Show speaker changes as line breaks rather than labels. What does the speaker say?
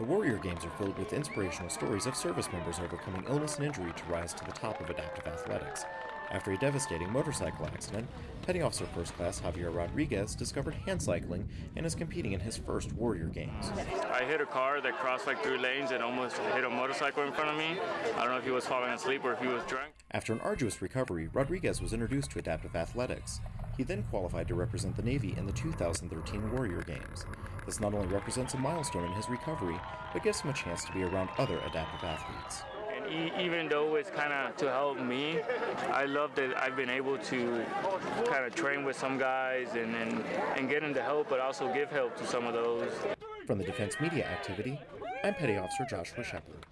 The Warrior Games are filled with inspirational stories of service members overcoming illness and injury to rise to the top of adaptive athletics. After a devastating motorcycle accident, Petty Officer First Class Javier Rodriguez discovered hand cycling and is competing in his first Warrior Games.
I hit a car that crossed like three lanes and almost hit a motorcycle in front of me. I don't know if he was falling asleep or if he was drunk.
After an arduous recovery, Rodriguez was introduced to adaptive athletics. He then qualified to represent the Navy in the 2013 Warrior Games. This not only represents a milestone in his recovery, but gives him a chance to be around other adaptive athletes.
And e- even though it's kind of to help me, I love that I've been able to kind of train with some guys and, and, and get them to help, but also give help to some of those.
From the Defense Media Activity, I'm Petty Officer Joshua Shepard.